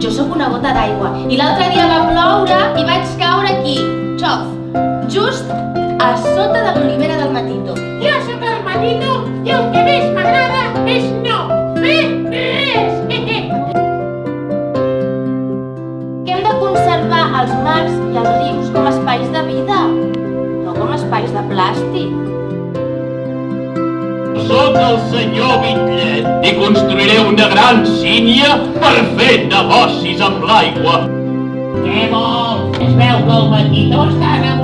Jo sóc una gota d'aigua i l'altre dia va ploure i vaig caure aquí, xof, just a sota de l'olivera del Matito. Jo sóc el Matito i el que més m'agrada és no fer res. Que hem de conservar els mars i els rius com a espais de vida, no com a espais de plàstic. Soc el senyor Bitllet i construiré una gran sínia per fer negocis amb l'aigua. Què vols? Es veu que el Matito està enamorat. Ah, sí?